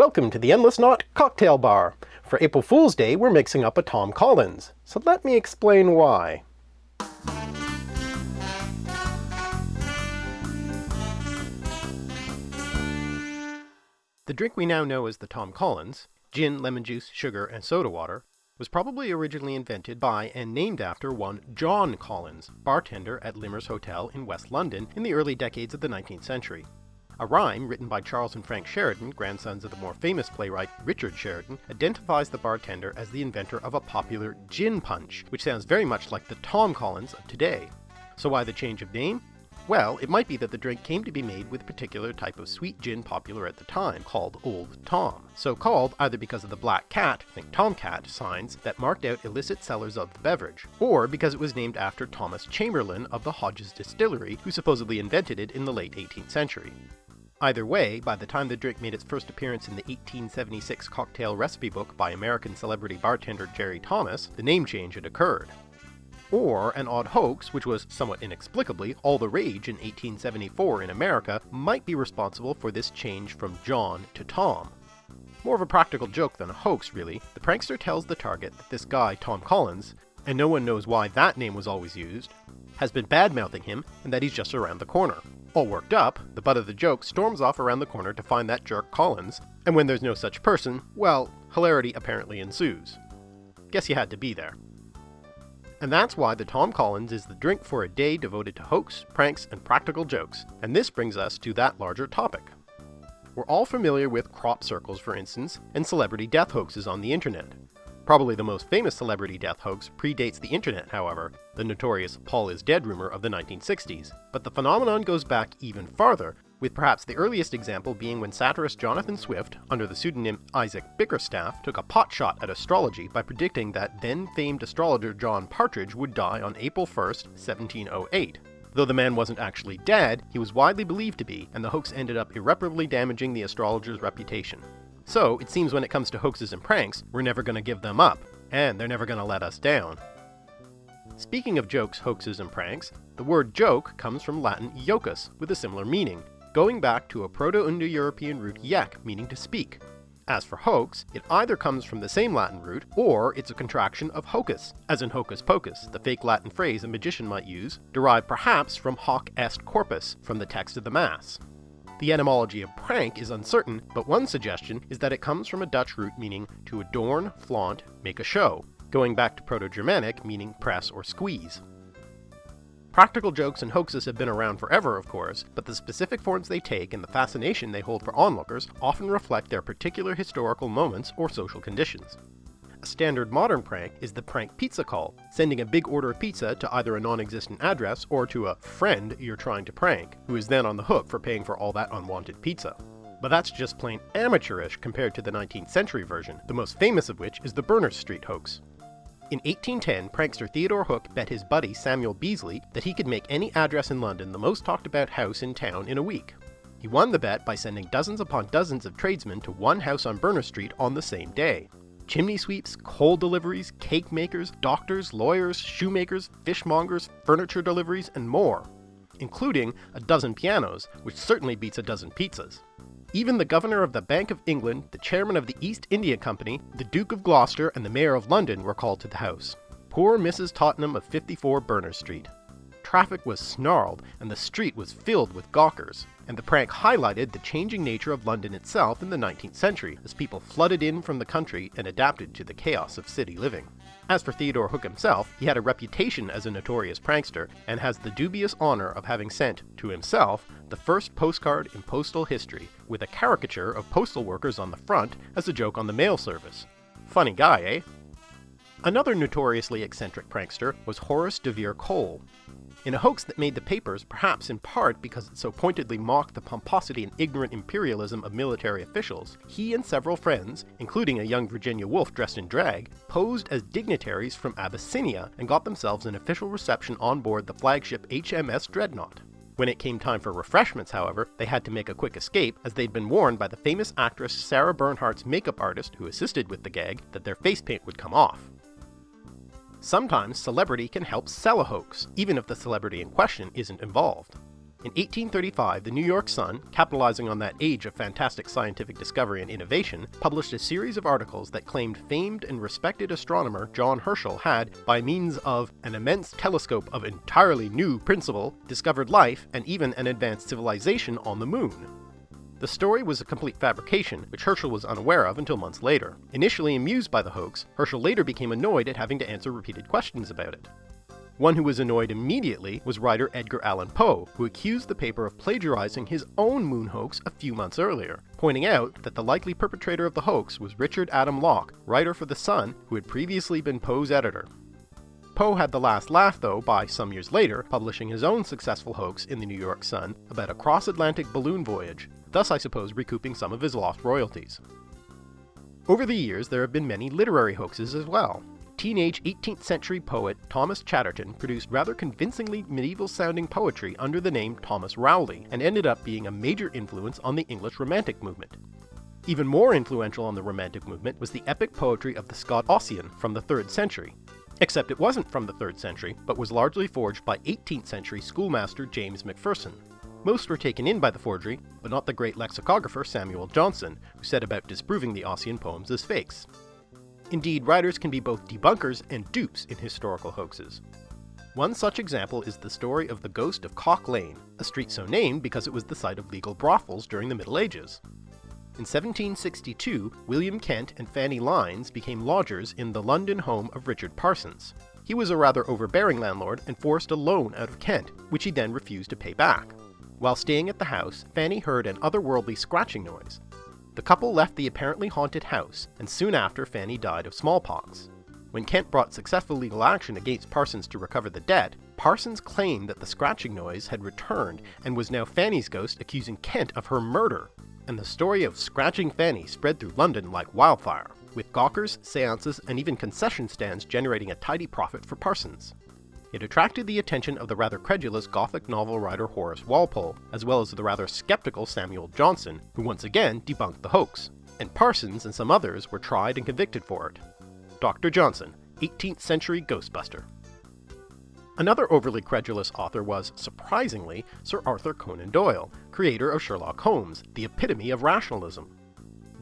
Welcome to the Endless Knot Cocktail Bar. For April Fool's Day, we're mixing up a Tom Collins. So let me explain why. The drink we now know as the Tom Collins, gin, lemon juice, sugar, and soda water, was probably originally invented by and named after one John Collins, bartender at Limmer's Hotel in West London in the early decades of the 19th century. A rhyme written by Charles and Frank Sheridan, grandsons of the more famous playwright Richard Sheridan, identifies the bartender as the inventor of a popular gin punch, which sounds very much like the Tom Collins of today. So why the change of name? Well, it might be that the drink came to be made with a particular type of sweet gin popular at the time, called Old Tom. So called either because of the black cat, think Tomcat, signs that marked out illicit sellers of the beverage, or because it was named after Thomas Chamberlain of the Hodges Distillery, who supposedly invented it in the late 18th century. Either way, by the time the drink made its first appearance in the 1876 cocktail recipe book by American celebrity bartender Jerry Thomas, the name change had occurred or an odd hoax, which was somewhat inexplicably all the rage in 1874 in America, might be responsible for this change from John to Tom. More of a practical joke than a hoax, really, the prankster tells the target that this guy, Tom Collins, and no one knows why that name was always used, has been bad-mouthing him and that he's just around the corner. All worked up, the butt of the joke storms off around the corner to find that jerk Collins, and when there's no such person, well, hilarity apparently ensues. Guess you had to be there. And that's why the Tom Collins is the drink for a day devoted to hoax, pranks, and practical jokes. And this brings us to that larger topic. We're all familiar with crop circles, for instance, and celebrity death hoaxes on the internet. Probably the most famous celebrity death hoax predates the internet, however, the notorious Paul is dead rumor of the 1960s. But the phenomenon goes back even farther, with perhaps the earliest example being when satirist Jonathan Swift, under the pseudonym Isaac Bickerstaff, took a potshot at astrology by predicting that then famed astrologer John Partridge would die on April 1st, 1708. Though the man wasn't actually dead, he was widely believed to be, and the hoax ended up irreparably damaging the astrologer's reputation. So, it seems when it comes to hoaxes and pranks, we're never gonna give them up, and they're never gonna let us down. Speaking of jokes, hoaxes, and pranks, the word joke comes from Latin jocus, with a similar meaning, going back to a Proto-Indo-European root yek, meaning to speak. As for hoax, it either comes from the same Latin root, or it's a contraction of hocus, as in hocus pocus, the fake Latin phrase a magician might use, derived perhaps from hoc est corpus, from the text of the Mass. The etymology of prank is uncertain, but one suggestion is that it comes from a Dutch root meaning to adorn, flaunt, make a show, going back to Proto-Germanic meaning press or squeeze. Practical jokes and hoaxes have been around forever, of course, but the specific forms they take and the fascination they hold for onlookers often reflect their particular historical moments or social conditions. A standard modern prank is the prank pizza call, sending a big order of pizza to either a non-existent address or to a friend you're trying to prank, who is then on the hook for paying for all that unwanted pizza. But that's just plain amateurish compared to the 19th century version, the most famous of which is the Berners Street hoax. In 1810, prankster Theodore Hook bet his buddy Samuel Beasley that he could make any address in London the most talked about house in town in a week. He won the bet by sending dozens upon dozens of tradesmen to one house on Berners Street on the same day. Chimney sweeps, coal deliveries, cake makers, doctors, lawyers, shoemakers, fishmongers, furniture deliveries, and more, including a dozen pianos, which certainly beats a dozen pizzas. Even the Governor of the Bank of England, the Chairman of the East India Company, the Duke of Gloucester, and the Mayor of London were called to the House. Poor Mrs. Tottenham of 54 Berners Street. Traffic was snarled, and the street was filled with gawkers, and the prank highlighted the changing nature of London itself in the 19th century, as people flooded in from the country and adapted to the chaos of city living. As for Theodore Hook himself, he had a reputation as a notorious prankster, and has the dubious honor of having sent, to himself, the first postcard in postal history, with a caricature of postal workers on the front as a joke on the mail service. Funny guy, eh? Another notoriously eccentric prankster was Horace de Vere Cole, in a hoax that made the papers, perhaps in part because it so pointedly mocked the pomposity and ignorant imperialism of military officials, he and several friends, including a young Virginia Woolf dressed in drag, posed as dignitaries from Abyssinia and got themselves an official reception on board the flagship HMS Dreadnought. When it came time for refreshments, however, they had to make a quick escape as they'd been warned by the famous actress Sarah Bernhardt's makeup artist who assisted with the gag that their face paint would come off. Sometimes celebrity can help sell a hoax, even if the celebrity in question isn't involved. In 1835, the New York Sun, capitalizing on that age of fantastic scientific discovery and innovation, published a series of articles that claimed famed and respected astronomer John Herschel had, by means of an immense telescope of entirely new principle, discovered life and even an advanced civilization on the moon. The story was a complete fabrication, which Herschel was unaware of until months later. Initially amused by the hoax, Herschel later became annoyed at having to answer repeated questions about it. One who was annoyed immediately was writer Edgar Allan Poe, who accused the paper of plagiarizing his own moon hoax a few months earlier, pointing out that the likely perpetrator of the hoax was Richard Adams Locke, writer for The Sun, who had previously been Poe's editor. Poe had the last laugh though by, some years later, publishing his own successful hoax in the New York Sun about a cross-Atlantic balloon voyage, thus I suppose recouping some of his lost royalties. Over the years there have been many literary hoaxes as well, teenage 18th century poet Thomas Chatterton produced rather convincingly medieval sounding poetry under the name Thomas Rowley, and ended up being a major influence on the English Romantic movement. Even more influential on the Romantic movement was the epic poetry of the Scot Ossian from the 3rd century. Except it wasn't from the 3rd century, but was largely forged by 18th century schoolmaster James Macpherson. Most were taken in by the forgery, but not the great lexicographer Samuel Johnson, who set about disproving the Ossian poems as fakes. Indeed, writers can be both debunkers and dupes in historical hoaxes. One such example is the story of the ghost of Cock Lane, a street so named because it was the site of legal brothels during the Middle Ages. In 1762, William Kent and Fanny Lynes became lodgers in the London home of Richard Parsons. He was a rather overbearing landlord and forced a loan out of Kent, which he then refused to pay back. While staying at the house, Fanny heard an otherworldly scratching noise, the couple left the apparently haunted house, and soon after Fanny died of smallpox. When Kent brought successful legal action against Parsons to recover the debt, Parsons claimed that the scratching noise had returned and was now Fanny's ghost accusing Kent of her murder. And the story of Scratching Fanny spread through London like wildfire, with gawkers, seances, and even concession stands generating a tidy profit for Parsons. It attracted the attention of the rather credulous Gothic novel writer Horace Walpole, as well as the rather skeptical Samuel Johnson, who once again debunked the hoax, and Parsons and some others were tried and convicted for it. Dr. Johnson, 18th century Ghostbuster. Another overly credulous author was, surprisingly, Sir Arthur Conan Doyle, creator of Sherlock Holmes, the epitome of rationalism.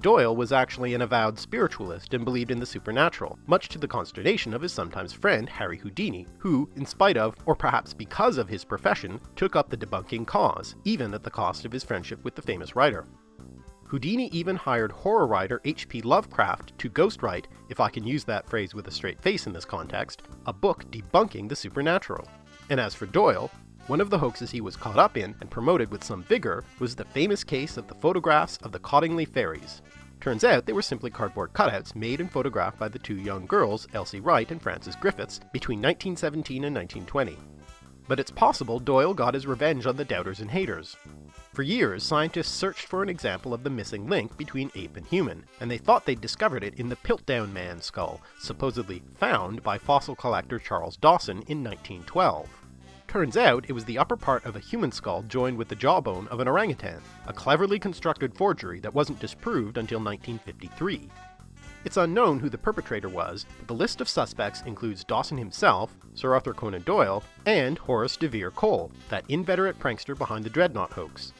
Doyle was actually an avowed spiritualist and believed in the supernatural, much to the consternation of his sometimes friend Harry Houdini, who, in spite of, or perhaps because of his profession, took up the debunking cause, even at the cost of his friendship with the famous writer. Houdini even hired horror writer H.P. Lovecraft to ghostwrite, if I can use that phrase with a straight face in this context, a book debunking the supernatural. And as for Doyle, one of the hoaxes he was caught up in and promoted with some vigor was the famous case of the photographs of the Cottingley fairies. Turns out they were simply cardboard cutouts made and photographed by the two young girls, Elsie Wright and Frances Griffiths, between 1917 and 1920. But it's possible Doyle got his revenge on the doubters and haters. For years, scientists searched for an example of the missing link between ape and human, and they thought they'd discovered it in the Piltdown Man skull, supposedly found by fossil collector Charles Dawson in 1912. Turns out it was the upper part of a human skull joined with the jawbone of an orangutan, a cleverly constructed forgery that wasn't disproved until 1953. It's unknown who the perpetrator was, but the list of suspects includes Dawson himself, Sir Arthur Conan Doyle, and Horace de Vere Cole, that inveterate prankster behind the Dreadnought hoax.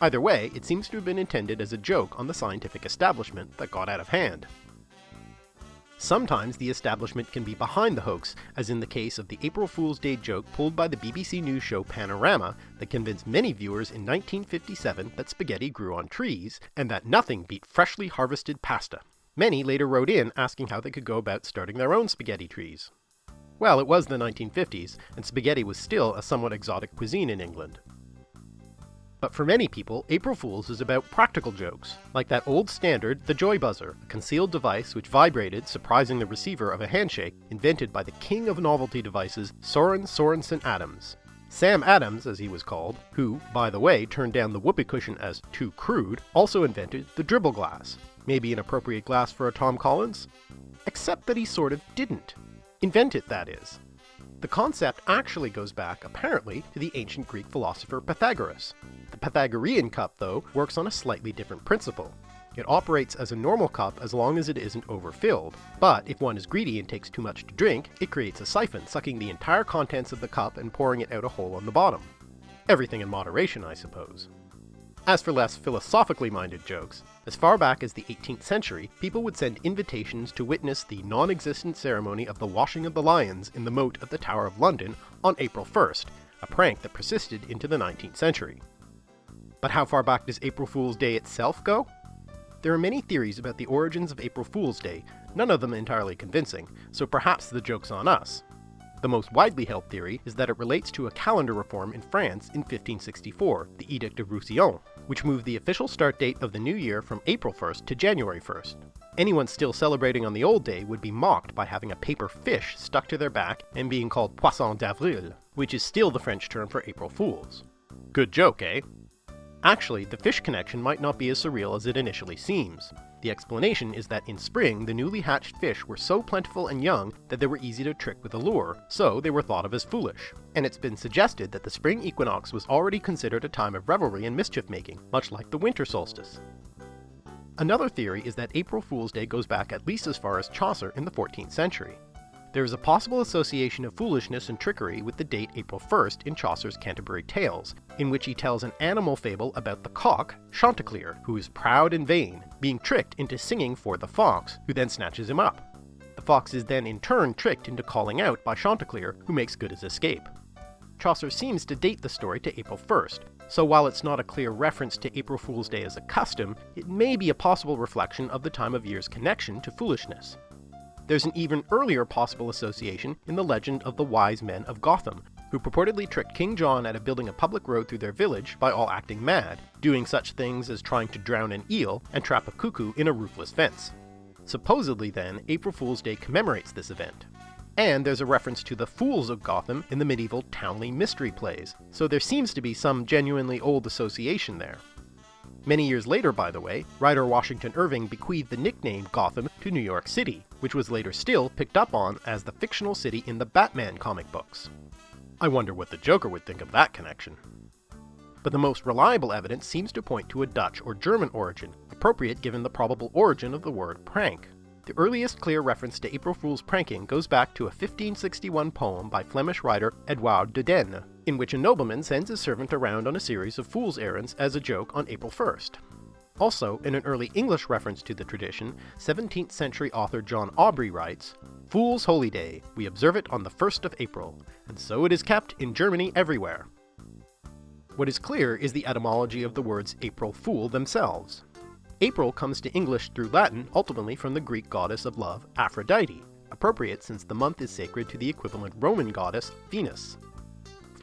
Either way, it seems to have been intended as a joke on the scientific establishment that got out of hand. Sometimes the establishment can be behind the hoax, as in the case of the April Fool's Day joke pulled by the BBC News show Panorama that convinced many viewers in 1957 that spaghetti grew on trees, and that nothing beat freshly harvested pasta. Many later wrote in asking how they could go about starting their own spaghetti trees. Well, it was the 1950s, and spaghetti was still a somewhat exotic cuisine in England. But for many people, April Fool's is about practical jokes, like that old standard, the Joy Buzzer, a concealed device which vibrated, surprising the receiver of a handshake, invented by the king of novelty devices, Soren Sorensen Adams. Sam Adams, as he was called, who, by the way, turned down the whoopee cushion as too crude, also invented the dribble glass. Maybe an appropriate glass for a Tom Collins? Except that he sort of didn't. Invent it, that is. The concept actually goes back, apparently, to the ancient Greek philosopher Pythagoras. The Pythagorean cup, though, works on a slightly different principle. It operates as a normal cup as long as it isn't overfilled, but if one is greedy and takes too much to drink, it creates a siphon, sucking the entire contents of the cup and pouring it out a hole on the bottom. Everything in moderation, I suppose. As for less philosophically minded jokes, as far back as the 18th century, people would send invitations to witness the non-existent ceremony of the washing of the lions in the moat of the Tower of London on April 1st, a prank that persisted into the 19th century. But how far back does April Fool's Day itself go? There are many theories about the origins of April Fool's Day, none of them entirely convincing, so perhaps the joke's on us. The most widely held theory is that it relates to a calendar reform in France in 1564, the Edict of Roussillon, which moved the official start date of the new year from April 1st to January 1st. Anyone still celebrating on the old day would be mocked by having a paper fish stuck to their back and being called Poisson d'Avril, which is still the French term for April Fools. Good joke, eh? Actually, the fish connection might not be as surreal as it initially seems. The explanation is that in spring, the newly hatched fish were so plentiful and young that they were easy to trick with a lure, so they were thought of as foolish. And it's been suggested that the spring equinox was already considered a time of revelry and mischief making, much like the winter solstice. Another theory is that April Fool's Day goes back at least as far as Chaucer in the 14th century. There is a possible association of foolishness and trickery with the date April 1st in Chaucer's Canterbury Tales, in which he tells an animal fable about the cock, Chanticleer, who is proud and vain, being tricked into singing for the fox, who then snatches him up. The fox is then in turn tricked into calling out by Chanticleer, who makes good his escape. Chaucer seems to date the story to April 1st, so while it's not a clear reference to April Fool's Day as a custom, it may be a possible reflection of the time of year's connection to foolishness. There's an even earlier possible association in the legend of the Wise Men of Gotham, who purportedly tricked King John out of building a public road through their village by all acting mad, doing such things as trying to drown an eel and trap a cuckoo in a roofless fence. Supposedly then, April Fool's Day commemorates this event. And there's a reference to the Fools of Gotham in the medieval Towneley mystery plays, so there seems to be some genuinely old association there. Many years later, by the way, writer Washington Irving bequeathed the nickname Gotham to New York City, which was later still picked up on as the fictional city in the Batman comic books. I wonder what the Joker would think of that connection. But the most reliable evidence seems to point to a Dutch or German origin, appropriate given the probable origin of the word prank. The earliest clear reference to April Fool's pranking goes back to a 1561 poem by Flemish writer Edouard de Dene, in which a nobleman sends his servant around on a series of fool's errands as a joke on April 1st. Also, in an early English reference to the tradition, 17th century author John Aubrey writes, Fool's Holy Day, we observe it on the 1st of April, and so it is kept in Germany everywhere. What is clear is the etymology of the words April Fool themselves. April comes to English through Latin ultimately from the Greek goddess of love, Aphrodite, appropriate since the month is sacred to the equivalent Roman goddess, Venus.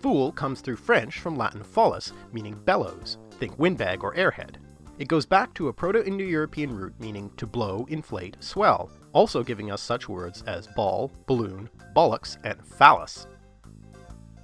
Fool comes through French from Latin follis, meaning bellows, think windbag or airhead. It goes back to a Proto-Indo-European root meaning to blow, inflate, swell, also giving us such words as ball, balloon, bollocks, and phallus.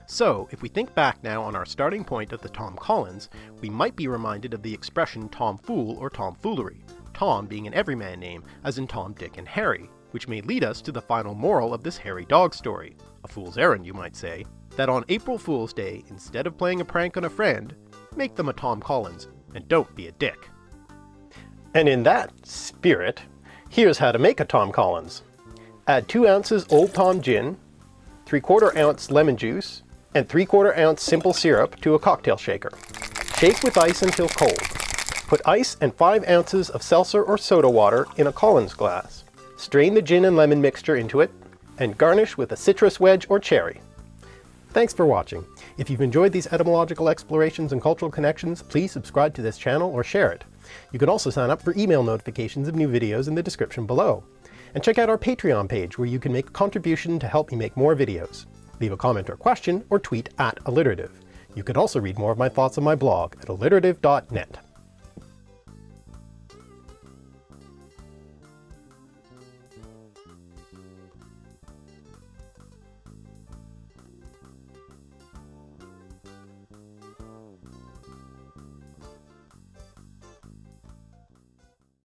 So, if we think back now on our starting point of the Tom Collins, we might be reminded of the expression Tom Fool or tomfoolery, Tom being an everyman name, as in Tom, Dick, and Harry, which may lead us to the final moral of this hairy dog story, a fool's errand you might say, that on April Fool's Day, instead of playing a prank on a friend, make them a Tom Collins, and don't be a dick. And in that spirit, here's how to make a Tom Collins. Add 2 ounces Old Tom gin, 3 quarter ounce lemon juice, and 3 quarter ounce simple syrup to a cocktail shaker. Shake with ice until cold. Put ice and 5 ounces of seltzer or soda water in a Collins glass. Strain the gin and lemon mixture into it, and garnish with a citrus wedge or cherry. Thanks for watching. If you've enjoyed these etymological explorations and cultural connections, please subscribe to this channel or share it. You can also sign up for email notifications of new videos in the description below. And check out our Patreon page where you can make a contribution to help me make more videos leave a comment or question, or tweet at alliterative. You can also read more of my thoughts on my blog at alliterative.net.